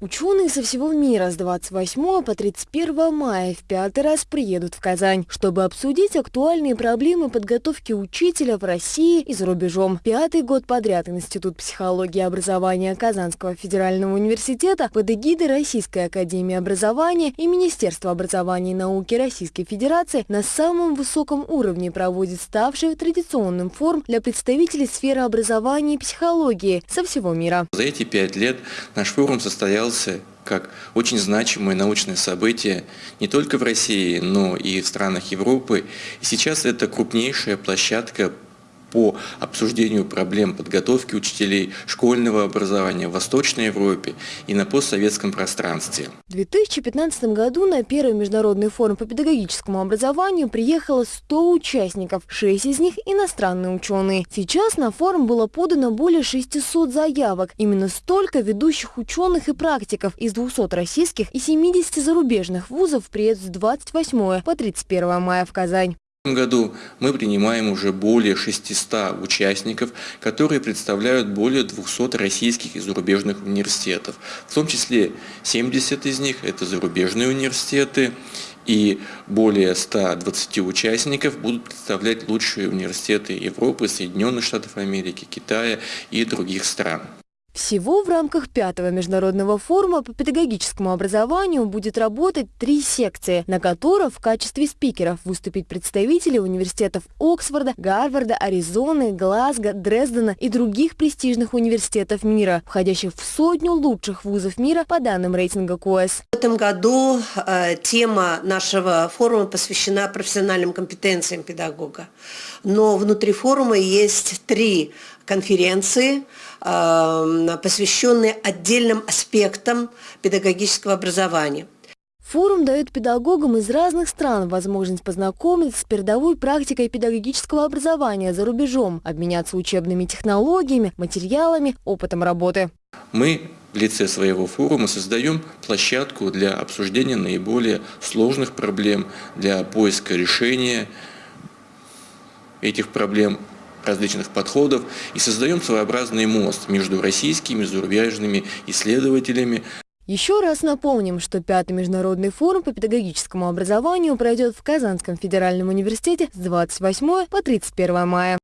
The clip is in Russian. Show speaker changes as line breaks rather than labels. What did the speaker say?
Ученые со всего мира с 28 по 31 мая в пятый раз приедут в Казань, чтобы обсудить актуальные проблемы подготовки учителя в России и за рубежом. Пятый год подряд Институт психологии и образования Казанского федерального университета под эгидой Российской академии образования и Министерства образования и науки Российской Федерации на самом высоком уровне проводит ставший традиционным форум для представителей сферы образования и психологии со всего мира.
За эти пять лет наш форум состоял состоялся как очень значимое научное событие не только в России, но и в странах Европы. И сейчас это крупнейшая площадка по обсуждению проблем подготовки учителей школьного образования в Восточной Европе и на постсоветском пространстве.
В 2015 году на первый международный форум по педагогическому образованию приехало 100 участников, 6 из них иностранные ученые. Сейчас на форум было подано более 600 заявок. Именно столько ведущих ученых и практиков из 200 российских и 70 зарубежных вузов приедут с 28 по 31 мая в Казань.
Году мы принимаем уже более 600 участников, которые представляют более 200 российских и зарубежных университетов. В том числе 70 из них – это зарубежные университеты, и более 120 участников будут представлять лучшие университеты Европы, Соединенных Штатов Америки, Китая и других стран.
Всего в рамках пятого международного форума по педагогическому образованию будет работать три секции, на которых в качестве спикеров выступят представители университетов Оксфорда, Гарварда, Аризоны, Глазго, Дрездена и других престижных университетов мира, входящих в сотню лучших вузов мира по данным рейтинга КОЭС.
В этом году э, тема нашего форума посвящена профессиональным компетенциям педагога. Но внутри форума есть три конференции, э, посвященные отдельным аспектам педагогического образования.
Форум дает педагогам из разных стран возможность познакомиться с передовой практикой педагогического образования за рубежом, обменяться учебными технологиями, материалами, опытом работы.
Мы в лице своего форума создаем площадку для обсуждения наиболее сложных проблем, для поиска решения этих проблем различных подходов и создаем своеобразный мост между российскими и зарубежными исследователями.
Еще раз напомним, что Пятый международный форум по педагогическому образованию пройдет в Казанском федеральном университете с 28 по 31 мая.